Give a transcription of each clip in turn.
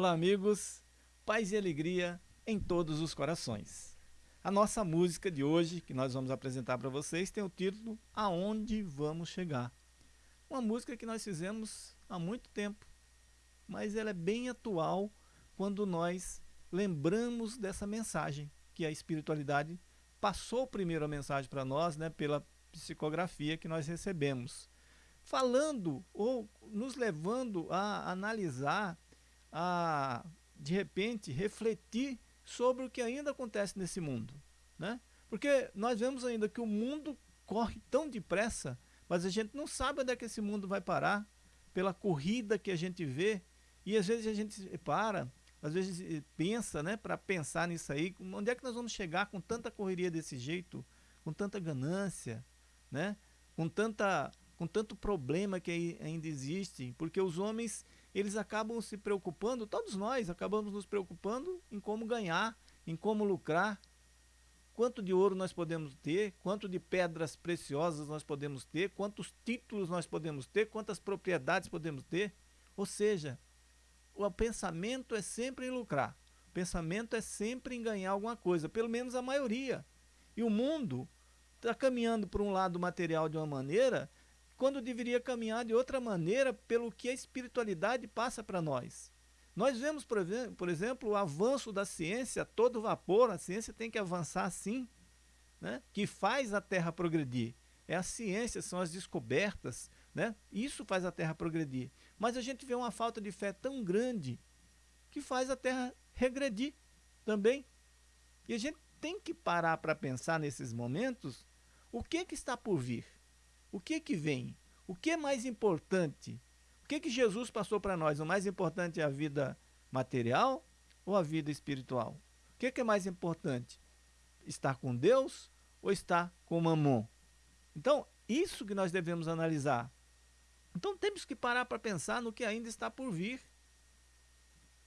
Olá, amigos. Paz e alegria em todos os corações. A nossa música de hoje, que nós vamos apresentar para vocês, tem o título Aonde Vamos Chegar. Uma música que nós fizemos há muito tempo, mas ela é bem atual quando nós lembramos dessa mensagem que a espiritualidade passou primeiro a mensagem para nós, né, pela psicografia que nós recebemos. Falando ou nos levando a analisar a, de repente, refletir sobre o que ainda acontece nesse mundo. Né? Porque nós vemos ainda que o mundo corre tão depressa, mas a gente não sabe onde é que esse mundo vai parar, pela corrida que a gente vê, e às vezes a gente para, às vezes eh, pensa, né, para pensar nisso aí, onde é que nós vamos chegar com tanta correria desse jeito, com tanta ganância, né, com, tanta, com tanto problema que ainda existe, porque os homens eles acabam se preocupando, todos nós acabamos nos preocupando em como ganhar, em como lucrar, quanto de ouro nós podemos ter, quanto de pedras preciosas nós podemos ter, quantos títulos nós podemos ter, quantas propriedades podemos ter. Ou seja, o pensamento é sempre em lucrar, o pensamento é sempre em ganhar alguma coisa, pelo menos a maioria. E o mundo está caminhando por um lado material de uma maneira quando deveria caminhar de outra maneira pelo que a espiritualidade passa para nós. Nós vemos, por exemplo, o avanço da ciência, todo vapor, a ciência tem que avançar assim, né? que faz a Terra progredir. É a ciência, são as descobertas, né? isso faz a Terra progredir. Mas a gente vê uma falta de fé tão grande que faz a Terra regredir também. E a gente tem que parar para pensar nesses momentos o que, que está por vir. O que que vem? O que é mais importante? O que que Jesus passou para nós? O mais importante é a vida material ou a vida espiritual? O que, que é mais importante? Estar com Deus ou estar com Mamon? Então, isso que nós devemos analisar. Então, temos que parar para pensar no que ainda está por vir.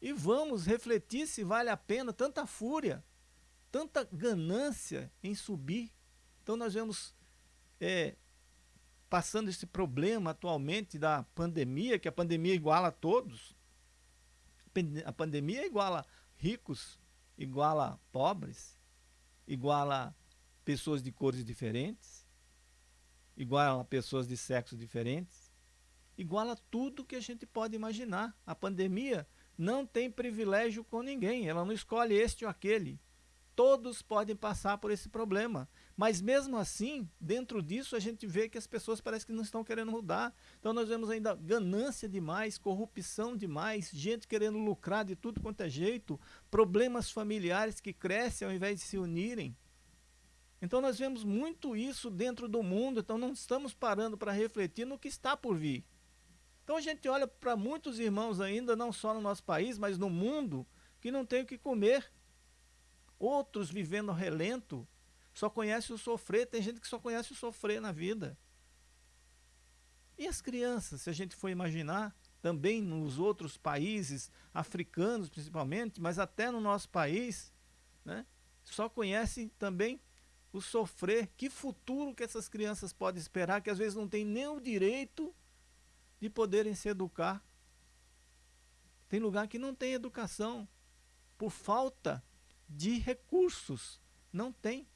E vamos refletir se vale a pena tanta fúria, tanta ganância em subir. Então, nós vemos é, passando esse problema atualmente da pandemia, que a pandemia iguala a todos. A pandemia iguala ricos, iguala pobres, iguala pessoas de cores diferentes, iguala pessoas de sexos diferentes, iguala tudo que a gente pode imaginar. A pandemia não tem privilégio com ninguém, ela não escolhe este ou aquele. Todos podem passar por esse problema. Mas mesmo assim, dentro disso, a gente vê que as pessoas parecem que não estão querendo mudar. Então nós vemos ainda ganância demais, corrupção demais, gente querendo lucrar de tudo quanto é jeito, problemas familiares que crescem ao invés de se unirem. Então nós vemos muito isso dentro do mundo, então não estamos parando para refletir no que está por vir. Então a gente olha para muitos irmãos ainda, não só no nosso país, mas no mundo, que não tem o que comer. Outros vivendo relento, só conhece o sofrer, tem gente que só conhece o sofrer na vida. E as crianças, se a gente for imaginar, também nos outros países, africanos principalmente, mas até no nosso país, né, só conhecem também o sofrer. Que futuro que essas crianças podem esperar, que às vezes não tem nem o direito de poderem se educar. Tem lugar que não tem educação, por falta de recursos. Não tem.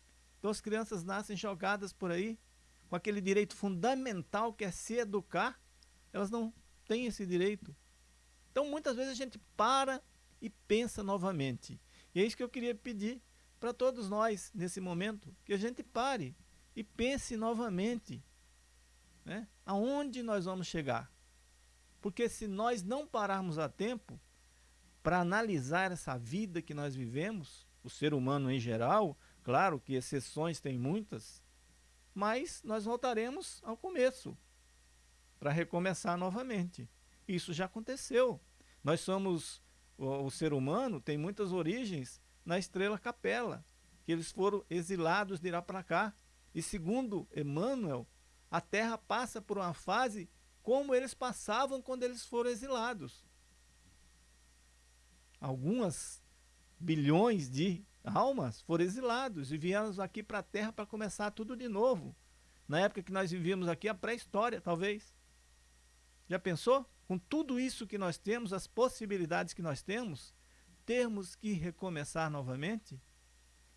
Então as crianças nascem jogadas por aí, com aquele direito fundamental que é se educar, elas não têm esse direito. Então muitas vezes a gente para e pensa novamente. E é isso que eu queria pedir para todos nós nesse momento, que a gente pare e pense novamente. Né? Aonde nós vamos chegar? Porque se nós não pararmos a tempo para analisar essa vida que nós vivemos, o ser humano em geral, Claro que exceções tem muitas, mas nós voltaremos ao começo para recomeçar novamente. Isso já aconteceu. Nós somos, o, o ser humano tem muitas origens na estrela capela, que eles foram exilados de cá. E segundo Emmanuel, a Terra passa por uma fase como eles passavam quando eles foram exilados. Algumas bilhões de almas foram exilados e vieram aqui para a Terra para começar tudo de novo. Na época que nós vivíamos aqui, a pré-história, talvez. Já pensou? com tudo isso que nós temos, as possibilidades que nós temos, termos que recomeçar novamente?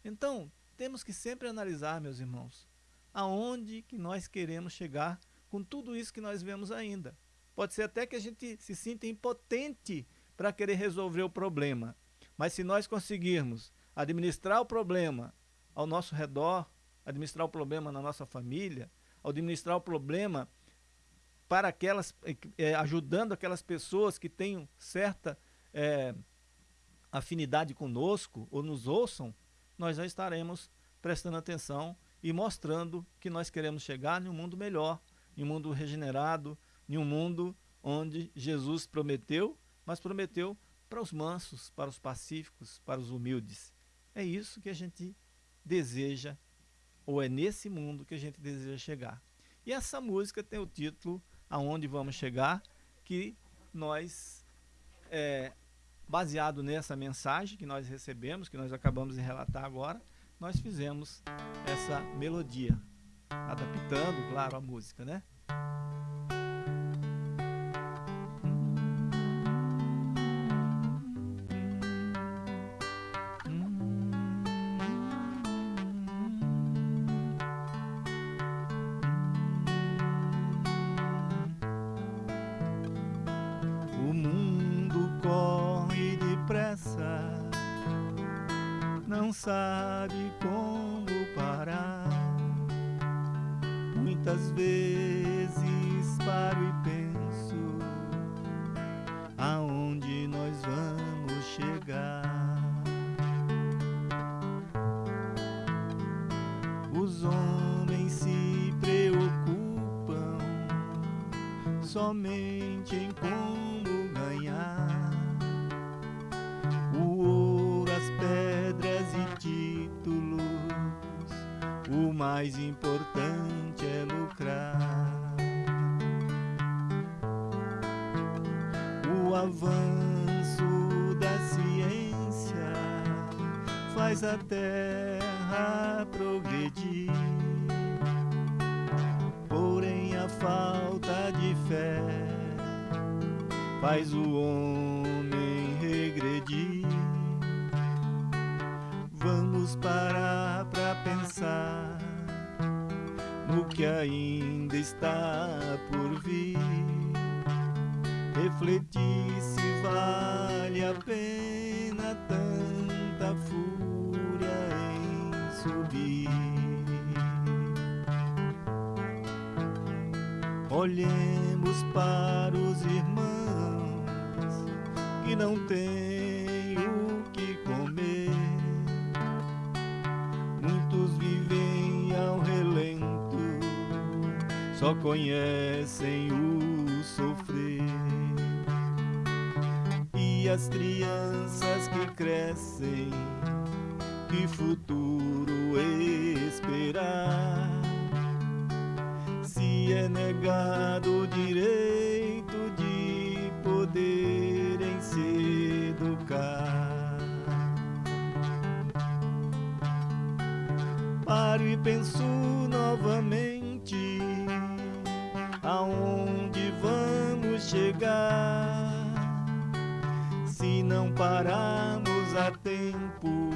Então, temos que sempre analisar, meus irmãos, aonde que nós queremos chegar com tudo isso que nós vemos ainda. Pode ser até que a gente se sinta impotente para querer resolver o problema, mas se nós conseguirmos administrar o problema ao nosso redor, administrar o problema na nossa família, administrar o problema para aquelas, é, ajudando aquelas pessoas que tenham certa é, afinidade conosco ou nos ouçam, nós já estaremos prestando atenção e mostrando que nós queremos chegar em um mundo melhor, em um mundo regenerado, em um mundo onde Jesus prometeu, mas prometeu para os mansos, para os pacíficos, para os humildes. É isso que a gente deseja, ou é nesse mundo que a gente deseja chegar. E essa música tem o título Aonde Vamos Chegar, que nós, é, baseado nessa mensagem que nós recebemos, que nós acabamos de relatar agora, nós fizemos essa melodia, adaptando, claro, a música, né? Não sabe como parar. Muitas vezes paro e penso aonde nós vamos chegar. Os homens se preocupam somente em como mais importante é lucrar. O avanço da ciência faz a terra progredir. Porém, a falta de fé faz o homem regredir. Vamos parar para pensar no que ainda está por vir. Refletir se vale a pena tanta fúria em subir. Olhemos para os irmãos que não têm só conhecem o sofrer. E as crianças que crescem, que futuro esperar? Se é negado o direito de poderem se educar. Paro e penso novamente chegar se não pararmos a tempo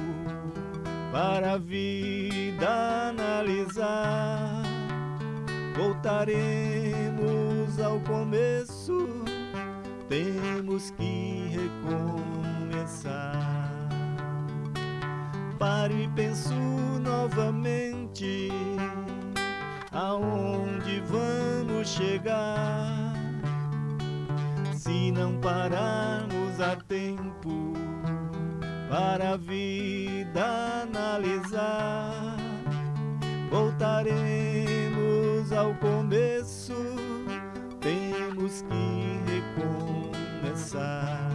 para a vida analisar? Voltaremos ao começo, temos que recomeçar. Paro e penso novamente aonde vamos chegar não pararmos a tempo para a vida analisar? Voltaremos ao começo, temos que recomeçar.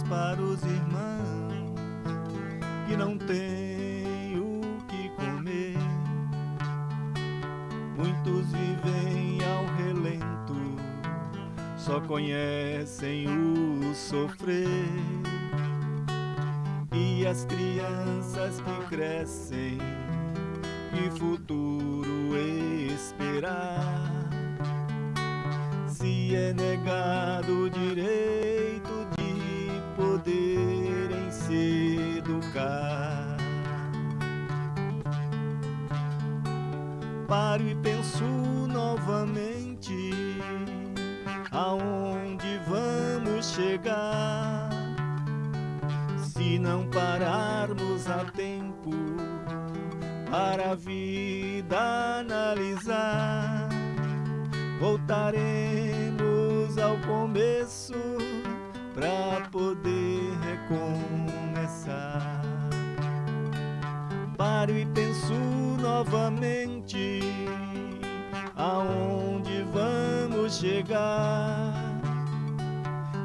Para os irmãos que não têm o que comer. Muitos vivem ao relento, só conhecem o sofrer e as crianças que crescem, que futuro esperar? Se é negado Paro e penso novamente aonde vamos chegar se não pararmos a tempo para a vida analisar. Voltaremos ao começo para poder recomeçar. Paro e penso novamente aonde vamos chegar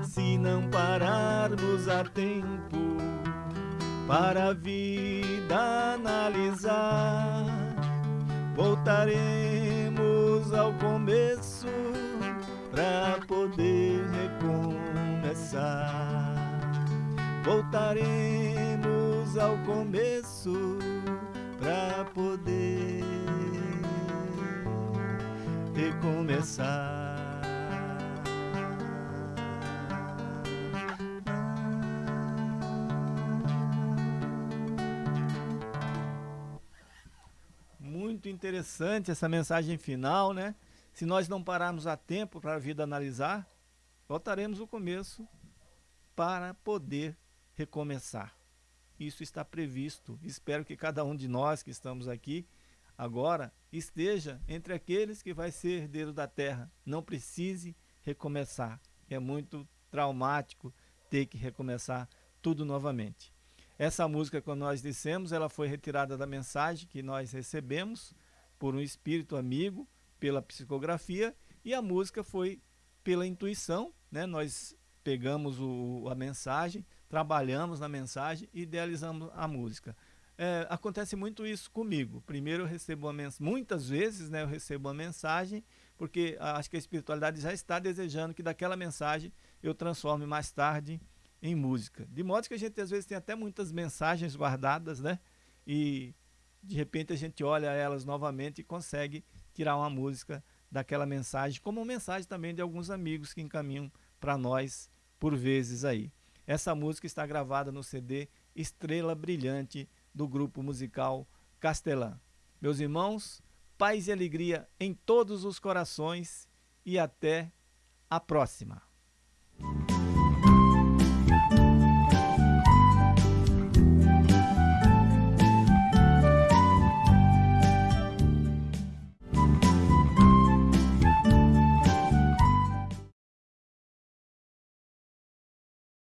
se não pararmos a tempo para a vida analisar. Voltaremos ao começo para poder recomeçar. Voltaremos ao começo para poder recomeçar. Muito interessante essa mensagem final, né? Se nós não pararmos a tempo para a vida analisar, voltaremos ao começo para poder recomeçar. Isso está previsto. Espero que cada um de nós que estamos aqui agora esteja entre aqueles que vai ser herdeiro da terra. Não precise recomeçar. É muito traumático ter que recomeçar tudo novamente. Essa música, como nós dissemos, ela foi retirada da mensagem que nós recebemos por um espírito amigo, pela psicografia, e a música foi pela intuição, né? Nós pegamos o, a mensagem, trabalhamos na mensagem e idealizamos a música. É, acontece muito isso comigo. Primeiro eu recebo uma mensagem, muitas vezes né, eu recebo uma mensagem, porque acho que a espiritualidade já está desejando que daquela mensagem eu transforme mais tarde em música. De modo que a gente às vezes tem até muitas mensagens guardadas, né? E de repente a gente olha elas novamente e consegue tirar uma música daquela mensagem, como mensagem também de alguns amigos que encaminham para nós por vezes aí. Essa música está gravada no CD Estrela Brilhante do grupo musical Castelã. Meus irmãos, paz e alegria em todos os corações e até a próxima.